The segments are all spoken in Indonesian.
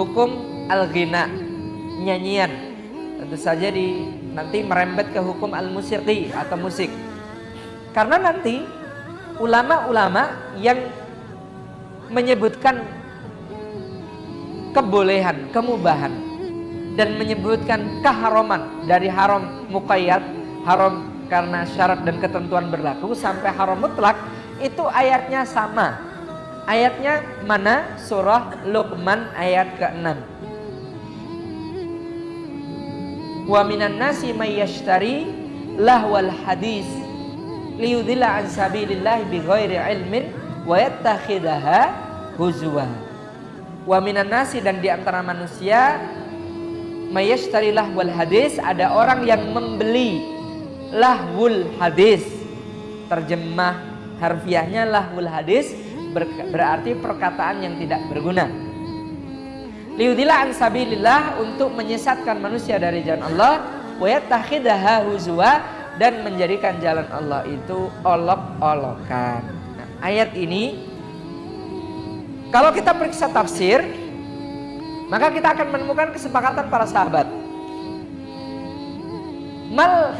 hukum al-ghina, nyanyian. Tentu saja di nanti merembet ke hukum al-musiqi atau musik. Karena nanti ulama-ulama yang menyebutkan kebolehan, kemubahan dan menyebutkan keharaman dari haram muqayyad, haram karena syarat dan ketentuan berlaku sampai haram mutlak itu ayatnya sama. Ayatnya mana? Surah Luqman ayat ke-6. Wa minan nasi may yashtari lahwal hadis liyudilla an sabilillah bighairi ilmin wa yattakhidaha huzwa. Wa minan nasi dan di antara manusia may yashtari lahwal hadis ada orang yang membeli lahwul hadis. Terjemah harfiahnya lahwul hadis berarti perkataan yang tidak berguna. Liudila an sabilillah untuk menyesatkan manusia dari jalan Allah wa yatakhidaha huzwa dan menjadikan jalan Allah itu olok-olokan. Nah, ayat ini kalau kita periksa tafsir maka kita akan menemukan kesepakatan para sahabat. Mal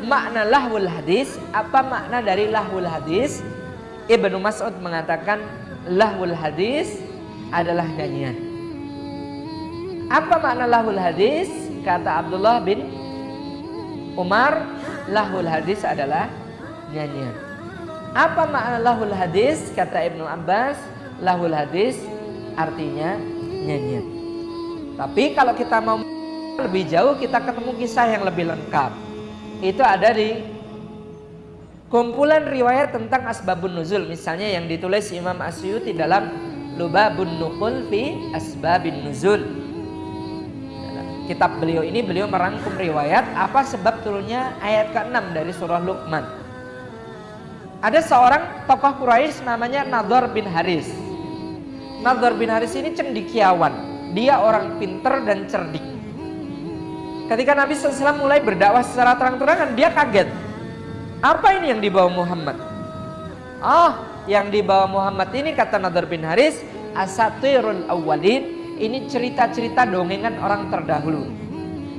makna lahwul hadis, apa makna dari lahwul hadis? Ibnu Mas'ud mengatakan lahwul hadis adalah nyanyian. Apa makna lahwul hadis? Kata Abdullah bin Umar, lahwul hadis adalah nyanyian. Apa makna lahwul hadis? Kata Ibnu Abbas, lahwul hadis artinya nyanyian. Tapi kalau kita mau lebih jauh kita ketemu kisah yang lebih lengkap. Itu ada di kumpulan riwayat tentang asbabun nuzul misalnya yang ditulis Imam Asyuti dalam Lubabun Nuqul fi Asbabin Nuzul. Kitab beliau ini beliau merangkum riwayat apa sebab turunnya ayat ke-6 dari surah Luqman. Ada seorang tokoh Quraisy namanya Nador bin Haris. Nador bin Haris ini cendikiawan. Dia orang pinter dan cerdik. Ketika Nabi SAW mulai berdakwah secara terang-terangan, dia kaget. Apa ini yang dibawa Muhammad? Oh, yang dibawa Muhammad ini kata Nadar bin Haris, asatirul awwalin. Ini cerita-cerita dongengan orang terdahulu.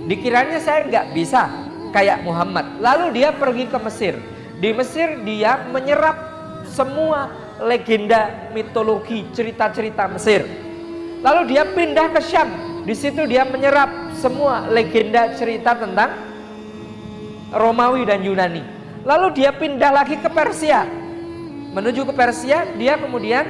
Dikiranya saya nggak bisa kayak Muhammad. Lalu dia pergi ke Mesir. Di Mesir dia menyerap semua legenda, mitologi, cerita-cerita Mesir. Lalu dia pindah ke Syam. Di situ dia menyerap semua legenda cerita tentang Romawi dan Yunani. Lalu dia pindah lagi ke Persia. Menuju ke Persia, dia kemudian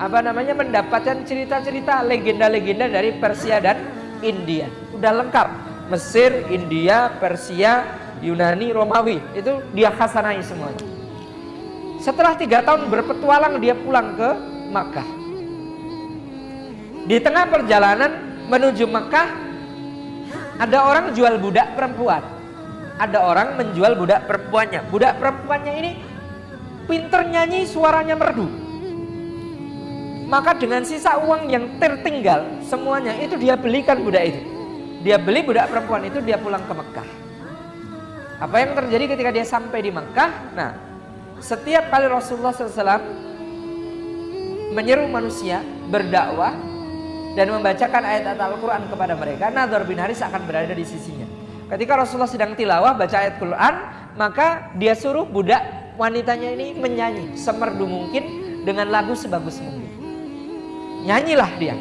apa namanya mendapatkan cerita-cerita legenda-legenda dari Persia dan India. Udah lengkap. Mesir, India, Persia, Yunani, Romawi. Itu dia khasanai semuanya. Setelah tiga tahun berpetualang dia pulang ke Makkah. Di tengah perjalanan menuju Mekah ada orang jual budak perempuan. Ada orang menjual budak perempuannya. Budak perempuannya ini pinter nyanyi suaranya merdu. Maka dengan sisa uang yang tertinggal semuanya itu dia belikan budak itu. Dia beli budak perempuan itu dia pulang ke Mekah. Apa yang terjadi ketika dia sampai di Mekah? Nah, setiap kali Rasulullah SAW menyeru manusia berdakwah dan membacakan ayat-ayat Al-Quran kepada mereka, Nador bin Haris akan berada di sisinya. Ketika Rasulullah sedang tilawah baca ayat Quran, maka dia suruh budak wanitanya ini menyanyi semerdu mungkin dengan lagu sebagus mungkin. Nyanyilah dia.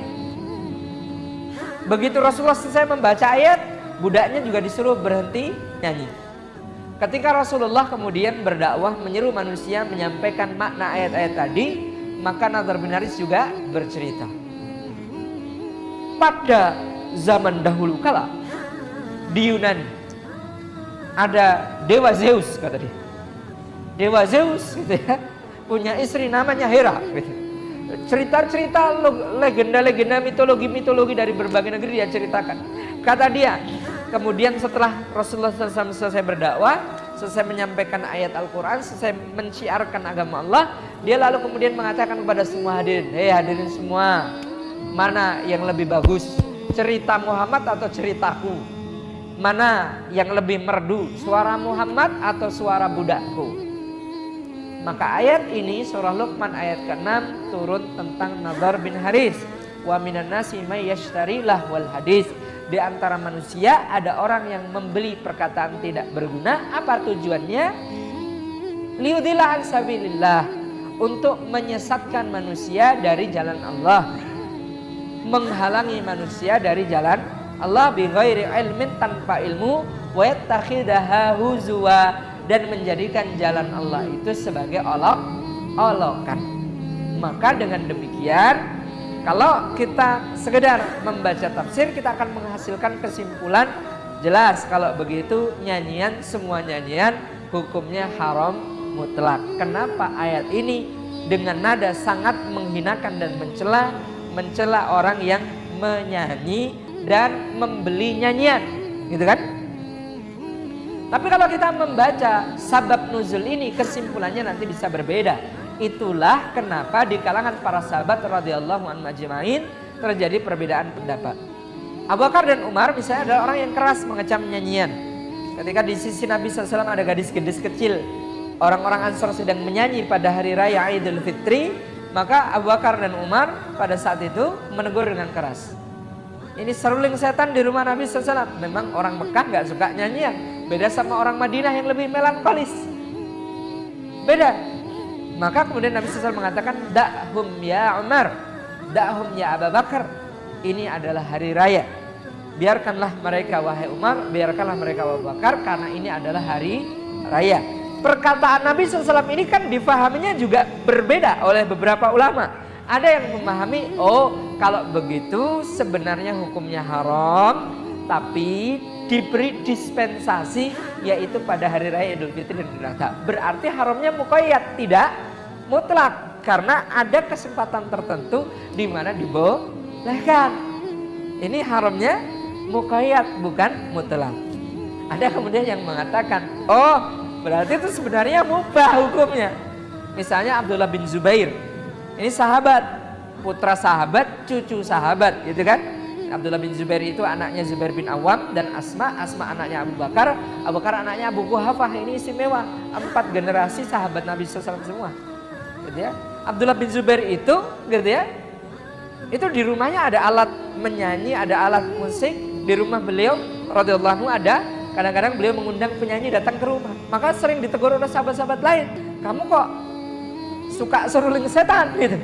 Begitu Rasulullah selesai membaca ayat, budaknya juga disuruh berhenti nyanyi. Ketika Rasulullah kemudian berdakwah menyeru manusia menyampaikan makna ayat-ayat tadi, maka Nadar bin Haris juga bercerita pada zaman dahulu kala di Yunani ada dewa Zeus kata dia. Dewa Zeus gitu ya, punya istri namanya Hera gitu. Cerita-cerita legenda-legenda mitologi-mitologi dari berbagai negeri dia ceritakan. Kata dia, kemudian setelah Rasulullah SAW selesai berdakwah, selesai menyampaikan ayat Al-Quran, selesai menciarkan agama Allah, dia lalu kemudian mengatakan kepada semua hadirin, hei hadirin semua, Mana yang lebih bagus? Cerita Muhammad atau ceritaku? Mana yang lebih merdu? Suara Muhammad atau suara budakku? Maka ayat ini surah Luqman ayat ke-6 turun tentang Nadar bin Haris. wa minan nasi may lahwal hadis. Di antara manusia ada orang yang membeli perkataan tidak berguna. Apa tujuannya? Liudillah an sabilillah untuk menyesatkan manusia dari jalan Allah. Menghalangi manusia dari jalan Allah bi ghairi ilmin tanpa ilmu wa yattakhidaha huzwa dan menjadikan jalan Allah itu sebagai olok olokan. Maka dengan demikian kalau kita sekedar membaca tafsir kita akan menghasilkan kesimpulan jelas kalau begitu nyanyian semua nyanyian hukumnya haram mutlak. Kenapa ayat ini dengan nada sangat menghinakan dan mencela mencela orang yang menyanyi dan membeli nyanyian, gitu kan? Tapi kalau kita membaca sabab nuzul ini kesimpulannya nanti bisa berbeda. Itulah kenapa di kalangan para sahabat radhiyallahu anhu terjadi perbedaan pendapat. Abu Bakar dan Umar misalnya adalah orang yang keras mengecam nyanyian. Ketika di sisi Nabi SAW ada gadis gadis kecil, orang-orang Ansor sedang menyanyi pada hari raya Idul Fitri, maka Abu Bakar dan Umar pada saat itu menegur dengan keras. Ini seruling setan di rumah Nabi SAW. Memang orang Mekah nggak suka nyanyian. Beda sama orang Madinah yang lebih melankolis. Beda. Maka kemudian Nabi SAW mengatakan, Da'hum ya Umar, da'hum ya Abu Bakar. Ini adalah hari raya. Biarkanlah mereka wahai Umar, biarkanlah mereka Abu Bakar karena ini adalah hari raya. Perkataan Nabi SAW ini kan difahaminya juga berbeda oleh beberapa ulama. Ada yang memahami, oh kalau begitu sebenarnya hukumnya haram, tapi diberi dispensasi yaitu pada hari raya Idul Fitri dan Idul Adha. Berarti haramnya mukoyat tidak mutlak karena ada kesempatan tertentu di mana dibolehkan. Ini haramnya mukayat bukan mutlak. Ada kemudian yang mengatakan, oh berarti itu sebenarnya mubah hukumnya. Misalnya Abdullah bin Zubair, ini sahabat, putra sahabat, cucu sahabat, gitu kan? Abdullah bin Zubair itu anaknya Zubair bin Awam dan Asma, Asma anaknya Abu Bakar, Abu Bakar anaknya Abu Kuhafah. Ini istimewa, empat generasi sahabat Nabi SAW semua gitu ya. Abdullah bin Zubair itu gitu ya. Itu di rumahnya ada alat menyanyi, ada alat musik. Di rumah beliau radhiyallahu ada kadang-kadang beliau mengundang penyanyi datang ke rumah. Maka sering ditegur oleh sahabat-sahabat lain. Kamu kok suka seruling setan gitu.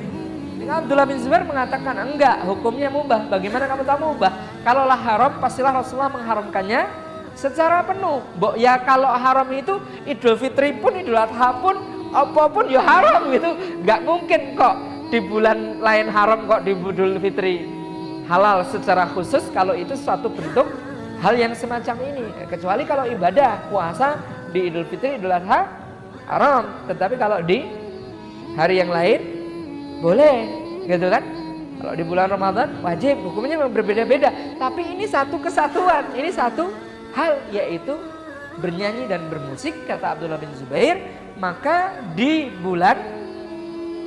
Abdullah bin Zubair mengatakan enggak, hukumnya mubah. Bagaimana kamu tahu mubah? Kalaulah haram, pastilah Rasulullah mengharamkannya secara penuh. Bo, ya kalau haram itu Idul Fitri pun, Idul Adha pun, apa pun ya haram gitu nggak mungkin kok di bulan lain haram kok di Idul Fitri halal secara khusus kalau itu suatu bentuk hal yang semacam ini kecuali kalau ibadah puasa di Idul Fitri Idul Adha haram tetapi kalau di hari yang lain boleh gitu kan? Kalau di bulan Ramadan wajib hukumnya berbeda-beda. Tapi ini satu kesatuan ini satu hal yaitu bernyanyi dan bermusik kata Abdullah bin Zubair maka di bulan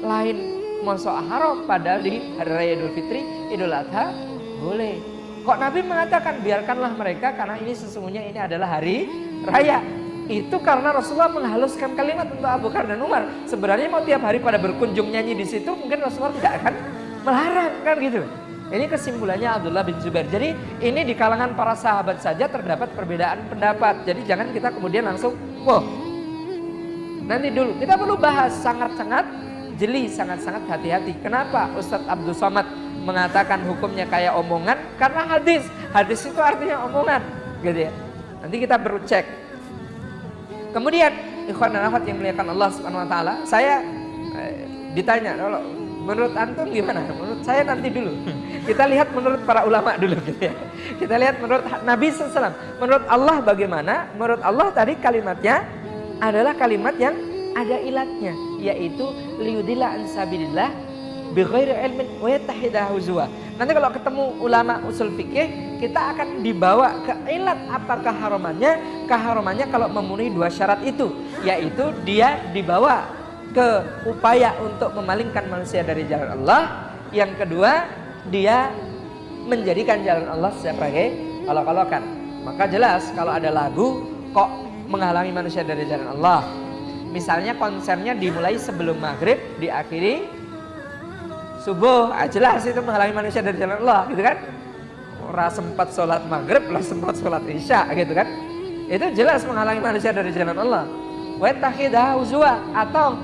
lain masuk haram padahal di hari raya Idul Fitri Idul Adha boleh. Kok Nabi mengatakan biarkanlah mereka karena ini sesungguhnya ini adalah hari raya itu karena Rasulullah menghaluskan kalimat untuk Abu Bakar dan Umar sebenarnya mau tiap hari pada berkunjung nyanyi di situ mungkin Rasulullah tidak akan melarang kan gitu ini kesimpulannya Abdullah bin Zubair. Jadi ini di kalangan para sahabat saja terdapat perbedaan pendapat. Jadi jangan kita kemudian langsung, wah Nanti dulu, kita perlu bahas sangat-sangat jeli, sangat-sangat hati-hati. Kenapa Ustadz Abdul Somad mengatakan hukumnya kayak omongan? Karena hadis, hadis itu artinya omongan, gitu ya. Nanti kita perlu cek. Kemudian, ikhwan dan akhwat yang melihatkan Allah Subhanahu wa taala, saya eh, ditanya kalau menurut antum gimana? Menurut saya nanti dulu. Kita lihat menurut para ulama dulu gitu ya. Kita lihat menurut Nabi SAW. Menurut Allah bagaimana? Menurut Allah tadi kalimatnya adalah kalimat yang ada ilatnya yaitu liudillah ansabilillah bighairi ilmin wa huzwa. Nanti kalau ketemu ulama usul fikih kita akan dibawa ke ilat apa keharamannya? Keharamannya kalau memenuhi dua syarat itu yaitu dia dibawa ke upaya untuk memalingkan manusia dari jalan Allah. Yang kedua, dia menjadikan jalan Allah sebagai olok-olokan. Maka jelas kalau ada lagu kok menghalangi manusia dari jalan Allah. Misalnya konsernya dimulai sebelum maghrib, diakhiri subuh, ah, jelas itu menghalangi manusia dari jalan Allah, gitu kan? Orang sempat sholat maghrib, lah sempat sholat isya, gitu kan? Itu jelas menghalangi manusia dari jalan Allah. Atau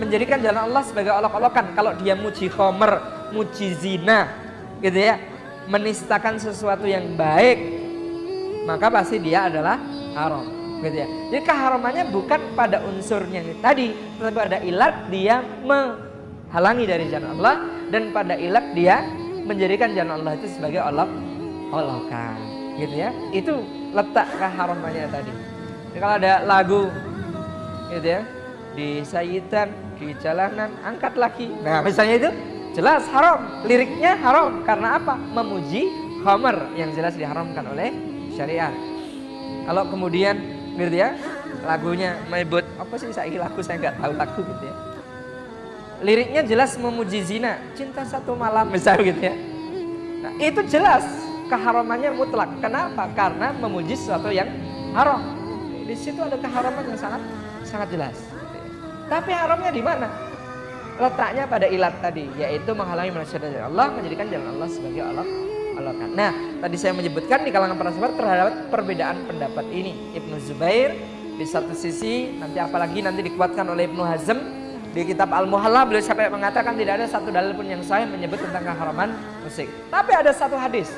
menjadikan jalan Allah sebagai olok-olokan. Kalau dia muji khomer, muji zina, gitu ya, menistakan sesuatu yang baik, maka pasti dia adalah haram gitu ya. Jadi keharamannya bukan pada unsurnya tadi, tetapi pada ilat dia menghalangi dari jalan Allah dan pada ilat dia menjadikan jalan Allah itu sebagai olok olokan gitu ya. Itu letak keharamannya tadi. Jadi kalau ada lagu gitu ya di sayitan di jalanan angkat lagi. Nah, misalnya itu jelas haram. Liriknya haram karena apa? Memuji khamar yang jelas diharamkan oleh syariat. Kalau kemudian gitu ya lagunya menyebut apa sih saya lagu saya nggak tahu lagu gitu ya liriknya jelas memuji zina. Cinta satu malam misalnya gitu ya. Nah, itu jelas keharamannya mutlak. Kenapa? Karena memuji sesuatu yang haram. Di situ ada keharaman yang sangat sangat jelas. Tapi haramnya di mana? Letaknya pada ilat tadi yaitu menghalangi manusia dari Allah menjadikan jalan Allah sebagai Allah Allah Nah, tadi saya menyebutkan di kalangan para sahabat terhadap perbedaan pendapat ini. Ibnu Zubair di satu sisi, nanti apalagi nanti dikuatkan oleh Ibnu Hazm di kitab Al-Muhalla beliau sampai mengatakan tidak ada satu dalil pun yang sahih menyebut tentang keharaman musik. Tapi ada satu hadis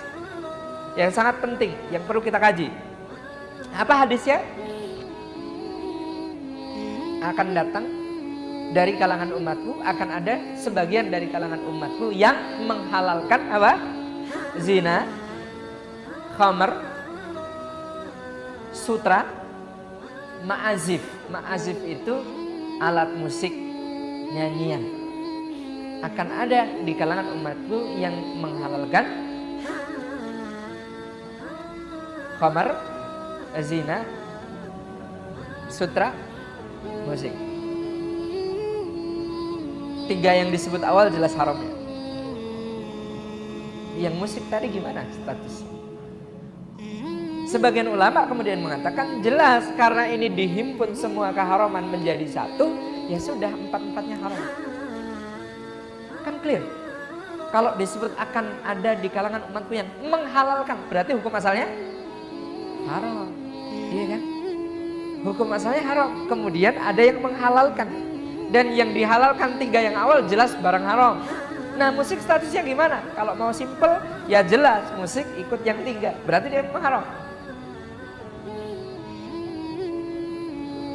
yang sangat penting yang perlu kita kaji. Apa hadisnya? Akan datang dari kalangan umatku akan ada sebagian dari kalangan umatku yang menghalalkan apa? zina, khamar, sutra, ma'azif. Ma'azif itu alat musik nyanyian. Akan ada di kalangan umatku yang menghalalkan khamar, zina, sutra, musik. Tiga yang disebut awal jelas haramnya yang musik tadi gimana status? Sebagian ulama kemudian mengatakan jelas karena ini dihimpun semua keharaman menjadi satu, ya sudah empat-empatnya haram. Kan clear. Kalau disebut akan ada di kalangan umatku yang menghalalkan, berarti hukum asalnya haram. Iya kan? Hukum asalnya haram. Kemudian ada yang menghalalkan. Dan yang dihalalkan tiga yang awal jelas barang haram. Nah musik statusnya gimana? Kalau mau simple ya jelas musik ikut yang tiga. Berarti dia mengharam.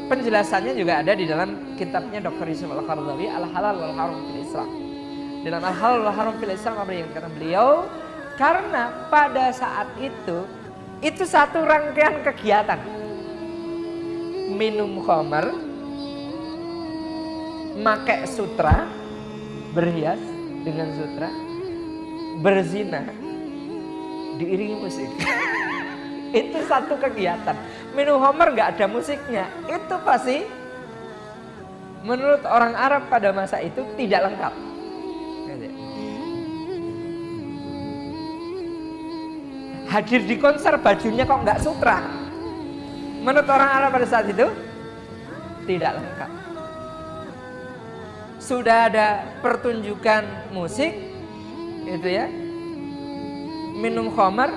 Penjelasannya juga ada di dalam kitabnya Dr. Yusuf Al-Qardawi Al-Halal wal Haram fil Islam. Dalam Al-Halal wal Haram fil Islam apa yang kata beliau? Karena pada saat itu itu satu rangkaian kegiatan. Minum khamar, make sutra, berhias, dengan sutra berzina diiringi musik itu satu kegiatan. Minum homer nggak ada musiknya. Itu pasti menurut orang Arab pada masa itu tidak lengkap. Hadir di konser bajunya kok nggak sutra? Menurut orang Arab pada saat itu tidak lengkap. Sudah ada pertunjukan musik itu ya. Minum khamar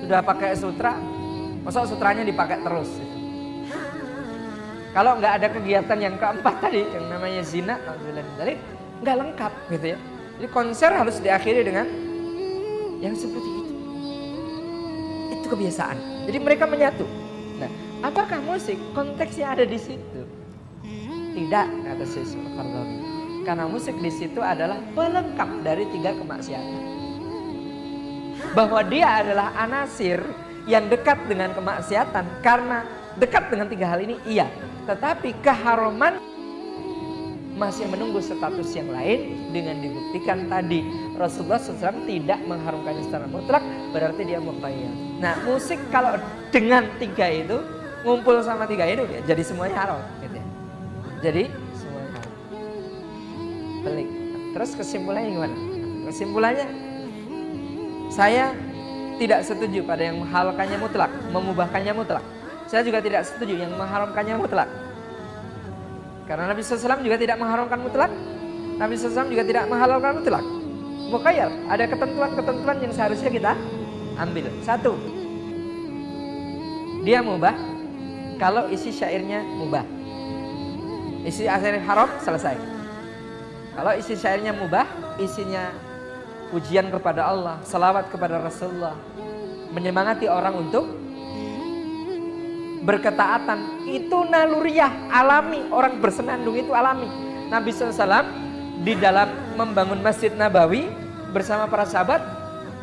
sudah pakai sutra masa sutranya dipakai terus? Kalau nggak ada kegiatan yang keempat tadi yang namanya zina tadi nggak lengkap gitu ya. Jadi konser harus diakhiri dengan yang seperti itu. Itu kebiasaan. Jadi mereka menyatu. Nah apakah musik konteksnya ada di situ? Tidak kata Qardawi karena musik di situ adalah pelengkap dari tiga kemaksiatan. Bahwa dia adalah anasir yang dekat dengan kemaksiatan karena dekat dengan tiga hal ini iya. Tetapi keharuman masih menunggu status yang lain dengan dibuktikan tadi Rasulullah SAW tidak mengharumkannya secara mutlak berarti dia mukhayyar. Nah musik kalau dengan tiga itu ngumpul sama tiga itu ya jadi semuanya haram gitu ya. Jadi pelik. Terus kesimpulannya gimana? Kesimpulannya saya tidak setuju pada yang menghalalkannya mutlak, memubahkannya mutlak. Saya juga tidak setuju yang mengharamkannya mutlak. Karena Nabi SAW juga tidak mengharamkan mutlak, Nabi SAW juga tidak menghalalkan mutlak. Mukayyar, ada ketentuan-ketentuan yang seharusnya kita ambil. Satu, dia mubah kalau isi syairnya mubah. Isi syair haram selesai. Kalau isi syairnya mubah, isinya pujian kepada Allah, salawat kepada Rasulullah, menyemangati orang untuk berketaatan. Itu naluriah alami orang bersenandung itu alami. Nabi SAW di dalam membangun Masjid Nabawi bersama para sahabat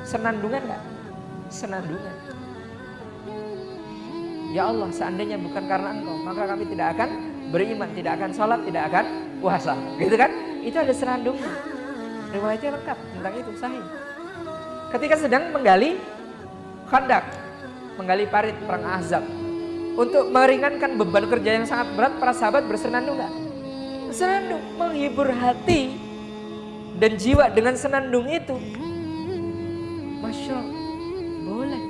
senandungan nggak? Senandungan. Ya Allah seandainya bukan karena engkau maka kami tidak akan beriman tidak akan sholat tidak akan puasa. Gitu kan? Itu ada senandungnya riwayatnya lengkap tentang itu sahih ketika sedang menggali khandak menggali parit perang azab untuk meringankan beban kerja yang sangat berat para sahabat bersenandung nggak? Senandung menghibur hati dan jiwa dengan senandung itu. Masya Allah, boleh.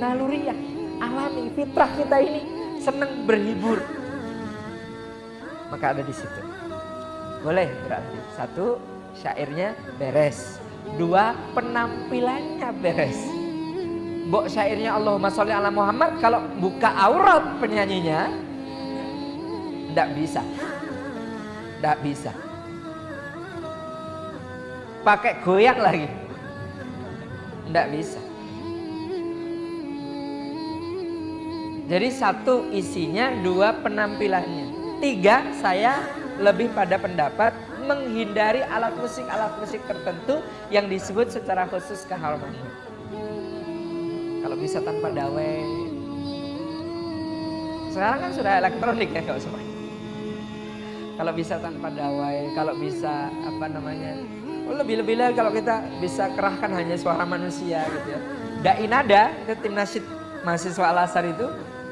Naluriah, alami, fitrah kita ini senang berhibur. Maka ada di situ. Boleh berarti. Satu, syairnya beres. Dua, penampilannya beres Bok syairnya Allahumma sholli ala Muhammad kalau buka aurat penyanyinya tidak bisa. Tidak bisa. Pakai goyang lagi. Tidak bisa. Jadi satu isinya, dua penampilannya. Tiga, saya lebih pada pendapat menghindari alat musik-alat musik tertentu yang disebut secara khusus keharamannya. Kalau bisa tanpa dawai. Sekarang kan sudah elektronik ya kalau semua. Kalau bisa tanpa dawai, kalau bisa apa namanya, oh lebih-lebih lagi kalau kita bisa kerahkan hanya suara manusia gitu ya. Dai nada itu tim nasyid mahasiswa Al Azhar itu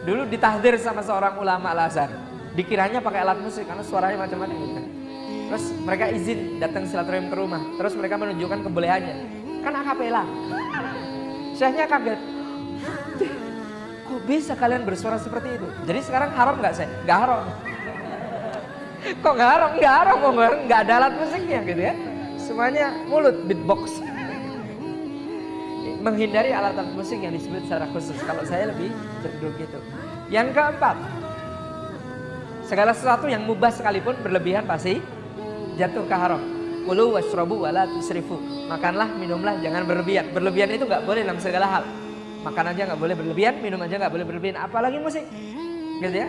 dulu ditahdir sama seorang ulama Al Azhar. Dikiranya pakai alat musik karena suaranya macam-macam gitu. Terus mereka izin datang silaturahim ke rumah. Terus mereka menunjukkan kebolehannya. Kan akapela. Syekhnya kaget. Kok bisa kalian bersuara seperti itu? Jadi sekarang haram nggak saya? Nggak haram. Kok nggak haram? Nggak haram, kok nggak ada alat musiknya gitu ya. Semuanya mulut beatbox. Menghindari alat-alat musik yang disebut secara khusus. Kalau saya lebih cenderung gitu. Yang keempat, segala sesuatu yang mubah sekalipun berlebihan pasti jatuh ke haram. Kulu wasrobu wala tusrifu. Makanlah, minumlah, jangan berlebihan. Berlebihan itu nggak boleh dalam segala hal. Makan aja nggak boleh berlebihan, minum aja nggak boleh berlebihan, apalagi musik, gitu ya.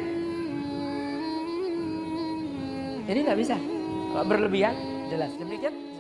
Ini nggak bisa. Kalau berlebihan, jelas. Demikian.